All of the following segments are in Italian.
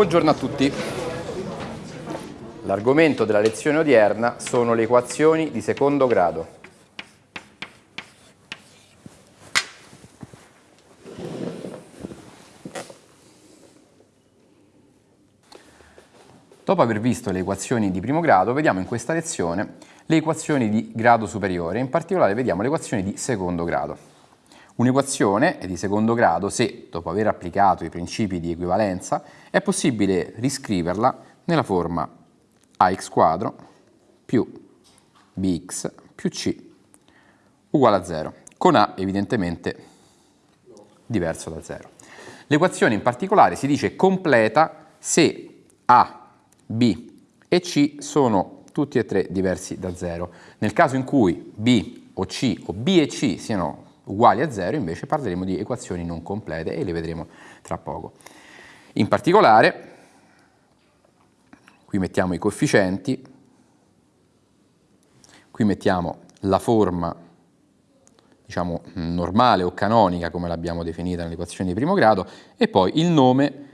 Buongiorno a tutti. L'argomento della lezione odierna sono le equazioni di secondo grado. Dopo aver visto le equazioni di primo grado, vediamo in questa lezione le equazioni di grado superiore, in particolare vediamo le equazioni di secondo grado. Un'equazione è di secondo grado se, dopo aver applicato i principi di equivalenza, è possibile riscriverla nella forma ax quadro più bx più c uguale a 0, con a evidentemente diverso da 0. L'equazione in particolare si dice completa se a B e C sono tutti e tre diversi da 0. Nel caso in cui B o C o B e C siano uguali a 0 invece parleremo di equazioni non complete e le vedremo tra poco. In particolare, qui mettiamo i coefficienti, qui mettiamo la forma diciamo, normale o canonica come l'abbiamo definita nell'equazione di primo grado e poi il nome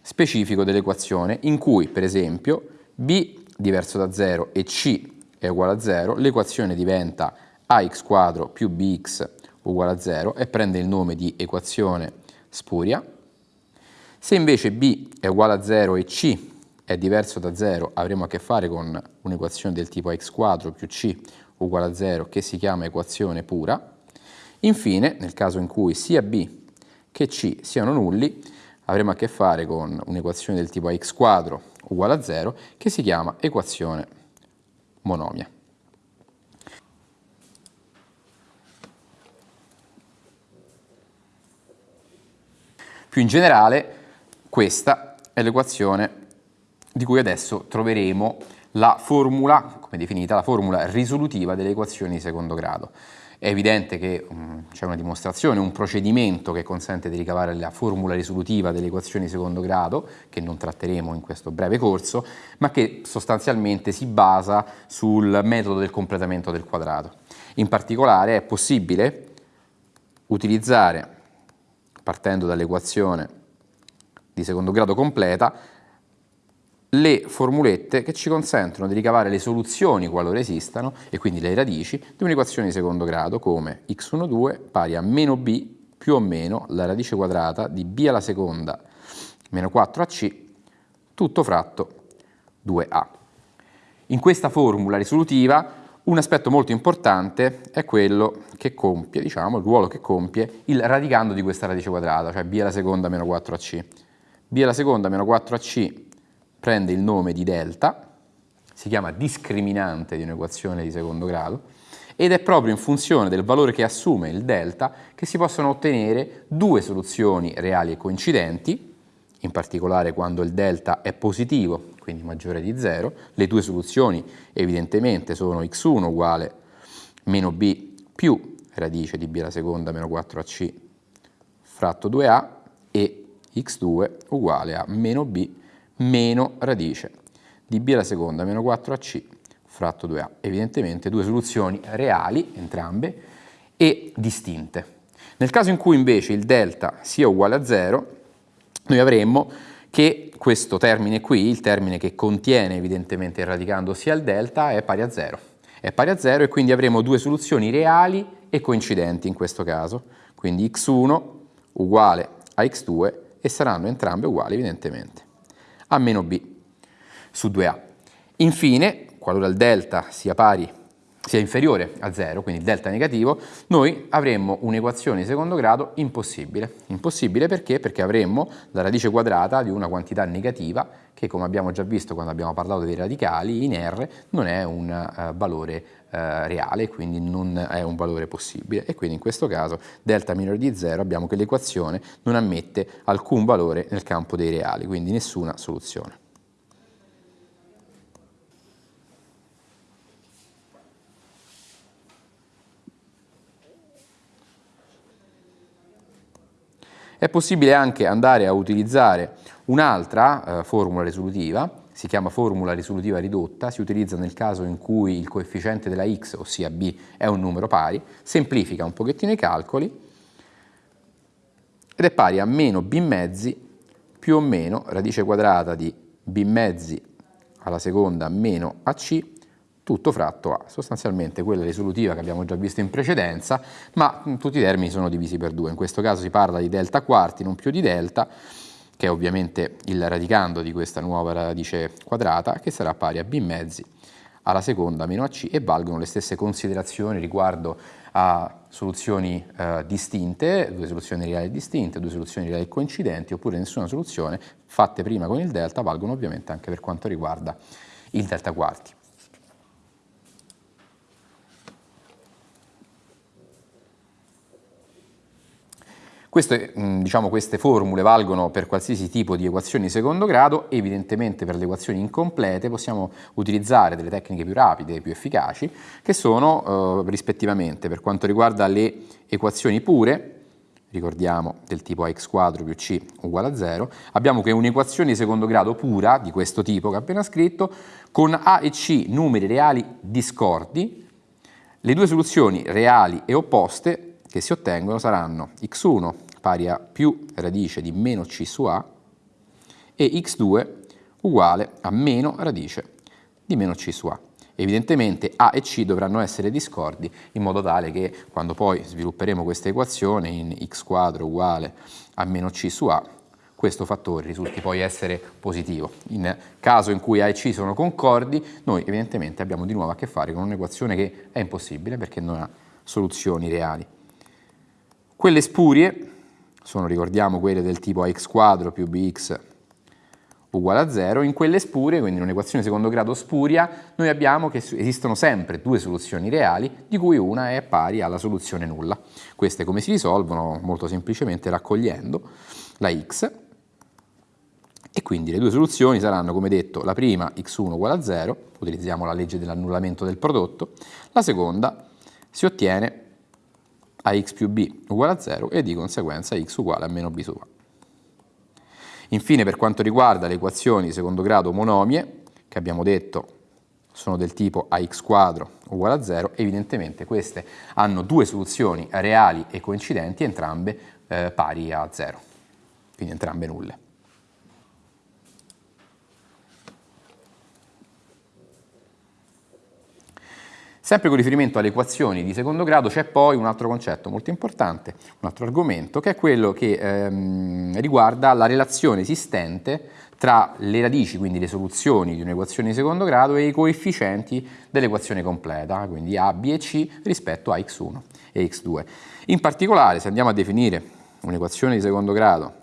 specifico dell'equazione in cui, per esempio, b diverso da 0 e c è uguale a 0, l'equazione diventa ax quadro più bx uguale a 0 e prende il nome di equazione spuria. Se invece b è uguale a 0 e c è diverso da 0, avremo a che fare con un'equazione del tipo x quadro più c uguale a 0 che si chiama equazione pura. Infine, nel caso in cui sia b che c siano nulli, avremo a che fare con un'equazione del tipo x quadro uguale a 0 che si chiama equazione monomia. Più in generale, questa è l'equazione di cui adesso troveremo la formula, come definita, la formula risolutiva delle equazioni di secondo grado. È evidente che um, c'è una dimostrazione, un procedimento che consente di ricavare la formula risolutiva delle equazioni di secondo grado, che non tratteremo in questo breve corso, ma che sostanzialmente si basa sul metodo del completamento del quadrato. In particolare è possibile utilizzare, partendo dall'equazione di secondo grado completa, le formulette che ci consentono di ricavare le soluzioni qualora esistano e quindi le radici di un'equazione di secondo grado come x12 pari a meno b più o meno la radice quadrata di b alla seconda meno 4ac tutto fratto 2a. In questa formula risolutiva un aspetto molto importante è quello che compie, diciamo, il ruolo che compie il radicando di questa radice quadrata, cioè b alla seconda meno 4ac. b alla seconda meno 4ac prende il nome di delta, si chiama discriminante di un'equazione di secondo grado, ed è proprio in funzione del valore che assume il delta che si possono ottenere due soluzioni reali e coincidenti, in particolare quando il delta è positivo, quindi maggiore di 0, le due soluzioni evidentemente sono x1 uguale meno b più radice di b alla seconda meno 4ac fratto 2a e x2 uguale a meno b meno radice di b alla seconda meno 4ac fratto 2a. Evidentemente due soluzioni reali, entrambe, e distinte. Nel caso in cui invece il delta sia uguale a 0, noi avremmo che questo termine qui, il termine che contiene evidentemente il radicando sia il delta, è pari a 0. È pari a 0 e quindi avremo due soluzioni reali e coincidenti in questo caso. Quindi x1 uguale a x2 e saranno entrambe uguali evidentemente a meno b su 2a. Infine, qualora il delta sia pari sia inferiore a 0, quindi delta negativo, noi avremmo un'equazione di secondo grado impossibile. Impossibile perché? Perché avremmo la radice quadrata di una quantità negativa che, come abbiamo già visto quando abbiamo parlato dei radicali, in R non è un uh, valore uh, reale, quindi non è un valore possibile. E quindi in questo caso delta minore di 0 abbiamo che l'equazione non ammette alcun valore nel campo dei reali, quindi nessuna soluzione. È possibile anche andare a utilizzare un'altra eh, formula risolutiva, si chiama formula risolutiva ridotta, si utilizza nel caso in cui il coefficiente della x, ossia b, è un numero pari, semplifica un pochettino i calcoli ed è pari a meno b mezzi più o meno radice quadrata di b mezzi alla seconda meno ac tutto fratto a sostanzialmente quella risolutiva che abbiamo già visto in precedenza, ma tutti i termini sono divisi per due. In questo caso si parla di delta quarti, non più di delta, che è ovviamente il radicando di questa nuova radice quadrata, che sarà pari a b mezzi alla seconda meno ac e valgono le stesse considerazioni riguardo a soluzioni eh, distinte, due soluzioni reali distinte, due soluzioni reali coincidenti oppure nessuna soluzione fatte prima con il delta valgono ovviamente anche per quanto riguarda il delta quarti. Queste, diciamo, queste, formule valgono per qualsiasi tipo di equazioni di secondo grado, evidentemente per le equazioni incomplete possiamo utilizzare delle tecniche più rapide e più efficaci, che sono eh, rispettivamente per quanto riguarda le equazioni pure, ricordiamo del tipo ax quadro più c uguale a 0, abbiamo che un'equazione di secondo grado pura, di questo tipo che ho appena scritto, con a e c numeri reali discordi, le due soluzioni reali e opposte che si ottengono saranno x1 pari a più radice di meno c su a e x2 uguale a meno radice di meno c su a. Evidentemente a e c dovranno essere discordi in modo tale che quando poi svilupperemo questa equazione in x uguale a meno c su a questo fattore risulti poi essere positivo. In caso in cui A e C sono concordi, noi evidentemente abbiamo di nuovo a che fare con un'equazione che è impossibile perché non ha soluzioni reali. Quelle spurie sono, ricordiamo, quelle del tipo ax quadro più bx uguale a 0, in quelle spurie, quindi in un'equazione di secondo grado spuria, noi abbiamo che esistono sempre due soluzioni reali, di cui una è pari alla soluzione nulla. Queste come si risolvono? Molto semplicemente raccogliendo la x, e quindi le due soluzioni saranno, come detto, la prima x1 uguale a 0, utilizziamo la legge dell'annullamento del prodotto, la seconda si ottiene a x più b uguale a 0 e di conseguenza x uguale a meno b su a. Infine per quanto riguarda le equazioni di secondo grado monomie, che abbiamo detto sono del tipo ax quadro uguale a 0, evidentemente queste hanno due soluzioni reali e coincidenti, entrambe eh, pari a 0, quindi entrambe nulle. Sempre con riferimento alle equazioni di secondo grado c'è poi un altro concetto molto importante, un altro argomento, che è quello che ehm, riguarda la relazione esistente tra le radici, quindi le soluzioni di un'equazione di secondo grado e i coefficienti dell'equazione completa, quindi a, b e c rispetto a x1 e x2. In particolare, se andiamo a definire un'equazione di secondo grado,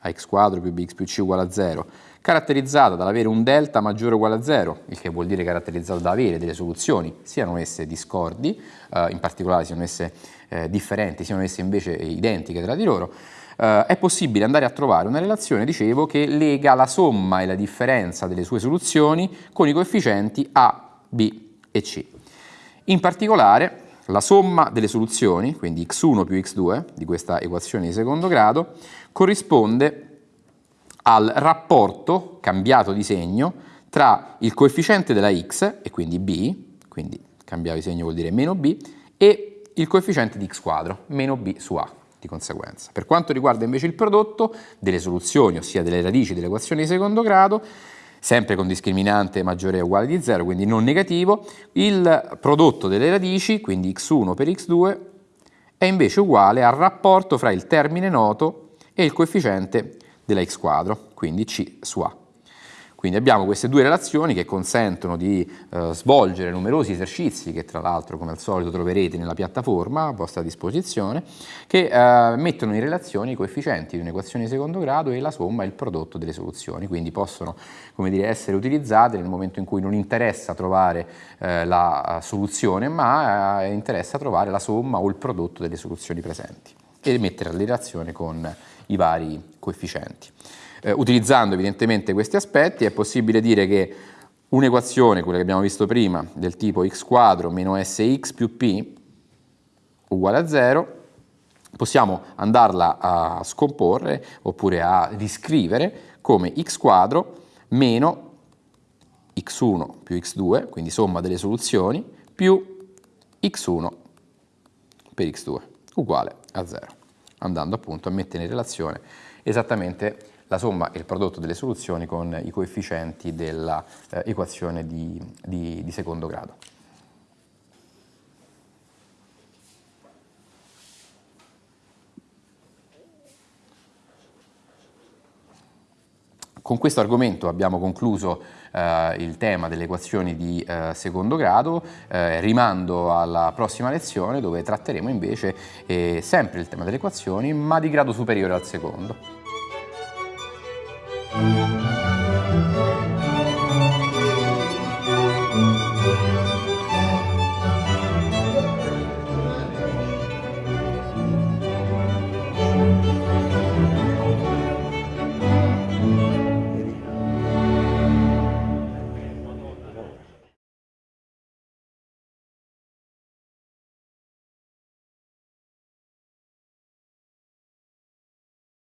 ax quadro più bx più c uguale a 0, caratterizzata dall'avere un delta maggiore o uguale a 0, il che vuol dire caratterizzato da avere delle soluzioni, siano esse discordi, eh, in particolare siano esse eh, differenti, siano esse invece identiche tra di loro, eh, è possibile andare a trovare una relazione, dicevo, che lega la somma e la differenza delle sue soluzioni con i coefficienti A, B e C. In particolare, la somma delle soluzioni, quindi x1 più x2 di questa equazione di secondo grado, corrisponde al rapporto cambiato di segno tra il coefficiente della x, e quindi b, quindi cambiato di segno vuol dire meno b, e il coefficiente di x quadro, meno b su a di conseguenza. Per quanto riguarda invece il prodotto delle soluzioni, ossia delle radici dell'equazione di secondo grado, sempre con discriminante maggiore o uguale di 0, quindi non negativo, il prodotto delle radici, quindi x1 per x2, è invece uguale al rapporto fra il termine noto e il coefficiente della x quadro, quindi c su a. Quindi abbiamo queste due relazioni che consentono di eh, svolgere numerosi esercizi che tra l'altro come al solito troverete nella piattaforma a vostra disposizione che eh, mettono in relazione i coefficienti di un'equazione di secondo grado e la somma e il prodotto delle soluzioni, quindi possono dire, essere utilizzate nel momento in cui non interessa trovare eh, la soluzione ma eh, interessa trovare la somma o il prodotto delle soluzioni presenti e mettere la relazione con i vari coefficienti. Eh, utilizzando evidentemente questi aspetti è possibile dire che un'equazione, quella che abbiamo visto prima, del tipo x quadro meno sx più p uguale a 0, possiamo andarla a scomporre oppure a riscrivere come x quadro meno x1 più x2, quindi somma delle soluzioni, più x1 per x2 uguale a 0 andando appunto a mettere in relazione esattamente la somma e il prodotto delle soluzioni con i coefficienti dell'equazione di, di, di secondo grado. Con questo argomento abbiamo concluso eh, il tema delle equazioni di eh, secondo grado, eh, rimando alla prossima lezione dove tratteremo invece eh, sempre il tema delle equazioni ma di grado superiore al secondo.